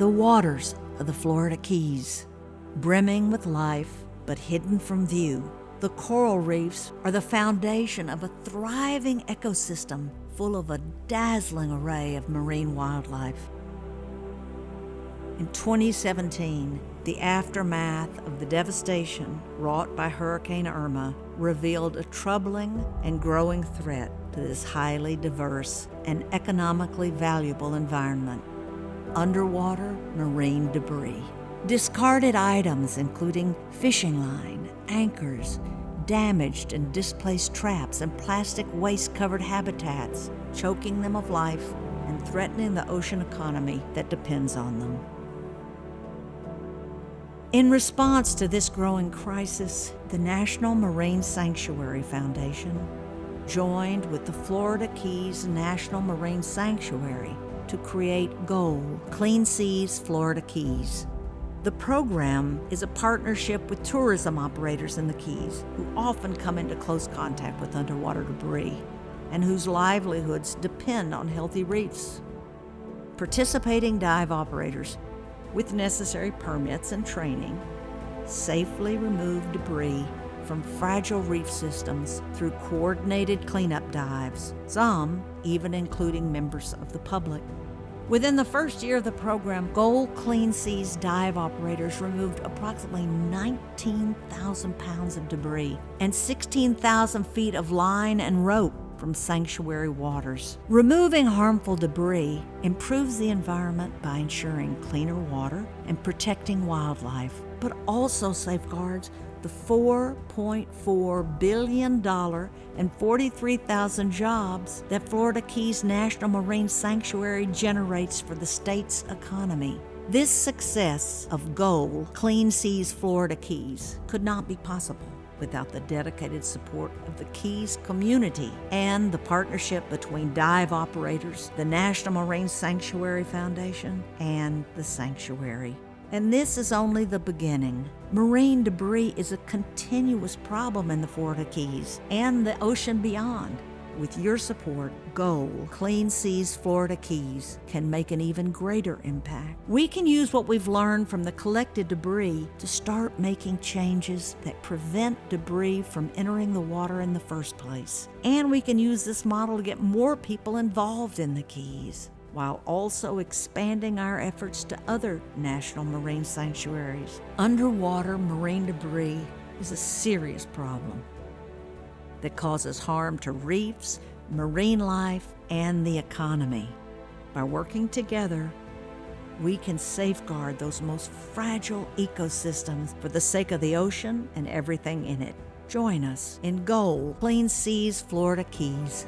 the waters of the Florida Keys. Brimming with life, but hidden from view, the coral reefs are the foundation of a thriving ecosystem full of a dazzling array of marine wildlife. In 2017, the aftermath of the devastation wrought by Hurricane Irma revealed a troubling and growing threat to this highly diverse and economically valuable environment underwater marine debris. Discarded items, including fishing line, anchors, damaged and displaced traps, and plastic waste covered habitats, choking them of life and threatening the ocean economy that depends on them. In response to this growing crisis, the National Marine Sanctuary Foundation joined with the Florida Keys National Marine Sanctuary to create GOAL, Clean Seas Florida Keys. The program is a partnership with tourism operators in the Keys who often come into close contact with underwater debris and whose livelihoods depend on healthy reefs. Participating dive operators with necessary permits and training, safely remove debris from fragile reef systems through coordinated cleanup dives, some even including members of the public. Within the first year of the program, GOAL Clean Seas dive operators removed approximately 19,000 pounds of debris and 16,000 feet of line and rope from sanctuary waters. Removing harmful debris improves the environment by ensuring cleaner water and protecting wildlife, but also safeguards the $4.4 billion and 43,000 jobs that Florida Keys National Marine Sanctuary generates for the state's economy. This success of GOAL, Clean Seas Florida Keys, could not be possible without the dedicated support of the Keys community and the partnership between dive operators, the National Marine Sanctuary Foundation, and the sanctuary. And this is only the beginning. Marine debris is a continuous problem in the Florida Keys and the ocean beyond. With your support, GOAL, Clean Seas Florida Keys, can make an even greater impact. We can use what we've learned from the collected debris to start making changes that prevent debris from entering the water in the first place. And we can use this model to get more people involved in the Keys while also expanding our efforts to other national marine sanctuaries. Underwater marine debris is a serious problem that causes harm to reefs, marine life, and the economy. By working together, we can safeguard those most fragile ecosystems for the sake of the ocean and everything in it. Join us in GOAL Clean Seas Florida Keys